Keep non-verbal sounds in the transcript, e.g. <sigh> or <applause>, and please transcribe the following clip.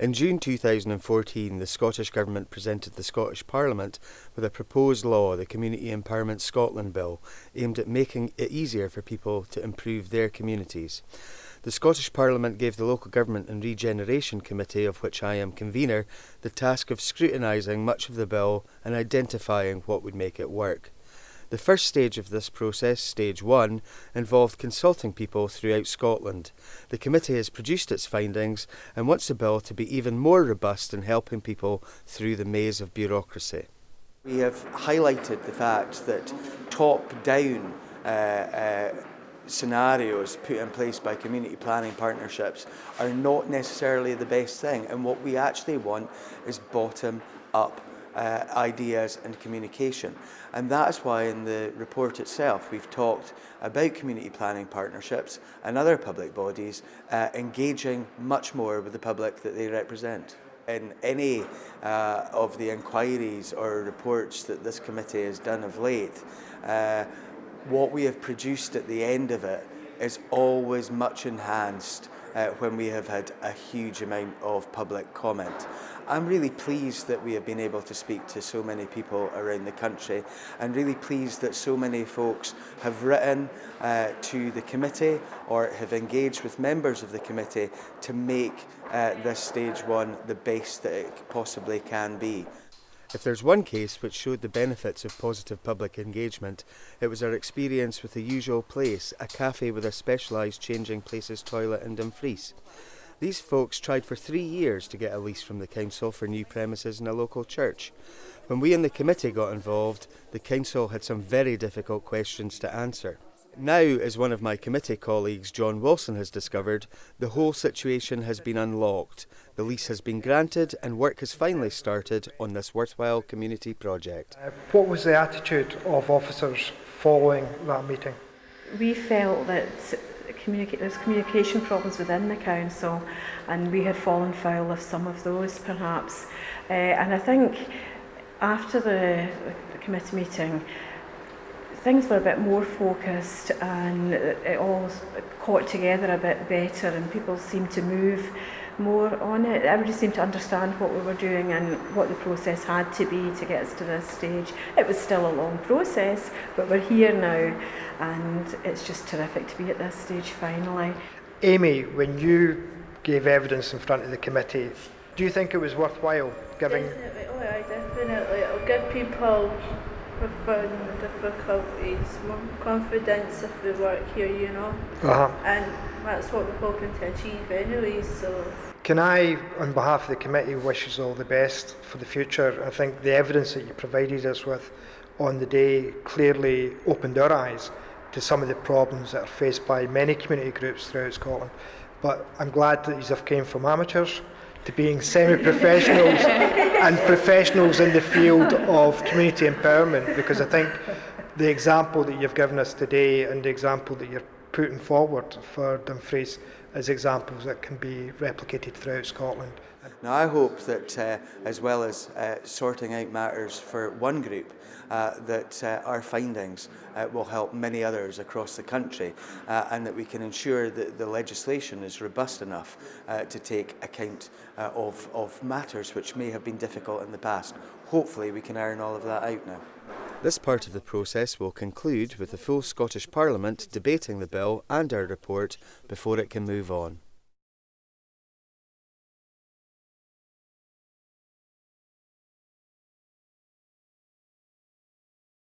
In June 2014, the Scottish Government presented the Scottish Parliament with a proposed law, the Community Empowerment Scotland Bill, aimed at making it easier for people to improve their communities. The Scottish Parliament gave the Local Government and Regeneration Committee, of which I am convener, the task of scrutinising much of the bill and identifying what would make it work. The first stage of this process, stage one, involved consulting people throughout Scotland. The committee has produced its findings and wants the bill to be even more robust in helping people through the maze of bureaucracy. We have highlighted the fact that top-down uh, uh, scenarios put in place by community planning partnerships are not necessarily the best thing and what we actually want is bottom up uh, ideas and communication. And that is why in the report itself we've talked about community planning partnerships and other public bodies uh, engaging much more with the public that they represent. In any uh, of the inquiries or reports that this committee has done of late, uh, what we have produced at the end of it is always much enhanced uh, when we have had a huge amount of public comment. I'm really pleased that we have been able to speak to so many people around the country and really pleased that so many folks have written uh, to the committee or have engaged with members of the committee to make uh, this stage one the best that it possibly can be. If there's one case which showed the benefits of positive public engagement, it was our experience with the usual place, a cafe with a specialised changing places toilet and Dumfries. These folks tried for three years to get a lease from the council for new premises in a local church. When we in the committee got involved, the council had some very difficult questions to answer. Now, as one of my committee colleagues, John Wilson, has discovered, the whole situation has been unlocked. The lease has been granted and work has finally started on this worthwhile community project. Uh, what was the attitude of officers following that meeting? We felt that communica there's communication problems within the council and we had fallen foul of some of those perhaps. Uh, and I think after the, the committee meeting, things were a bit more focused and it all caught together a bit better and people seemed to move more on it. Everybody seemed to understand what we were doing and what the process had to be to get us to this stage. It was still a long process, but we're here now and it's just terrific to be at this stage finally. Amy, when you gave evidence in front of the committee, do you think it was worthwhile giving? Definitely, oh yeah, definitely. It'll give people profound difficulties more confidence if we work here, you know. Uh-huh. And that's what we're hoping to achieve anyway, so... Can I, on behalf of the committee, wish us all the best for the future? I think the evidence that you provided us with on the day clearly opened our eyes to some of the problems that are faced by many community groups throughout Scotland. But I'm glad that these have came from amateurs to being semi-professionals <laughs> and professionals in the field of community empowerment because I think the example that you've given us today and the example that you're putting forward for Dumfries as examples that can be replicated throughout Scotland. Now I hope that uh, as well as uh, sorting out matters for one group, uh, that uh, our findings uh, will help many others across the country uh, and that we can ensure that the legislation is robust enough to take account of, of matters which may have been difficult in the past. Hopefully we can iron all of that out now. This part of the process will conclude with the full Scottish Parliament debating the bill and our report before it can move on.